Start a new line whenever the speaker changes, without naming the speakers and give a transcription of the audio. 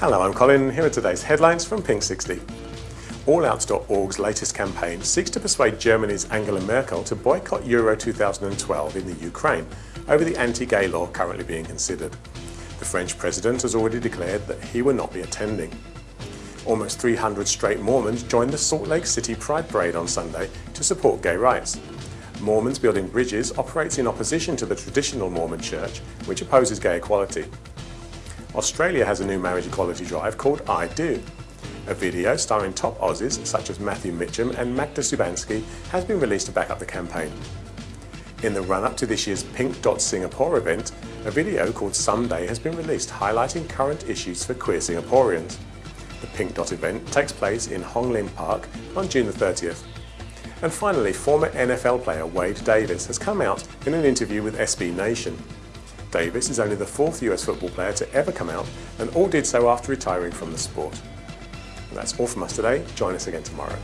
Hello, I'm Colin. Here are today's headlines from Pink 60. AllOuts.org's latest campaign seeks to persuade Germany's Angela Merkel to boycott Euro 2012 in the Ukraine over the anti-gay law currently being considered. The French president has already declared that he will not be attending. Almost 300 straight Mormons joined the Salt Lake City Pride Parade on Sunday to support gay rights. Mormons Building Bridges operates in opposition to the traditional Mormon church, which opposes gay equality. Australia has a new marriage equality drive called I Do. A video starring top Aussies such as Matthew Mitcham and Magda Szubanski has been released to back up the campaign. In the run-up to this year's Pink Dot Singapore event, a video called Someday has been released highlighting current issues for queer Singaporeans. The Pink Dot event takes place in Hong Lim Park on June the 30th. And finally, former NFL player Wade Davis has come out in an interview with SB Nation. Davis is only the fourth US football player to ever come out and all did so after retiring from the sport. And that's all from us today. Join us again tomorrow.